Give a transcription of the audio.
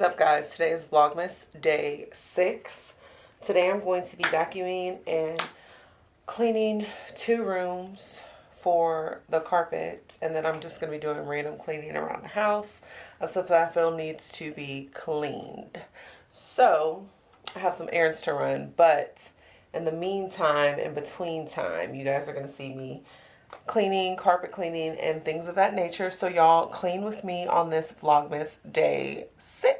up guys, today is Vlogmas day six. Today I'm going to be vacuuming and cleaning two rooms for the carpet and then I'm just going to be doing random cleaning around the house of stuff that I feel needs to be cleaned. So I have some errands to run but in the meantime, in between time, you guys are going to see me cleaning, carpet cleaning, and things of that nature. So y'all clean with me on this Vlogmas day six.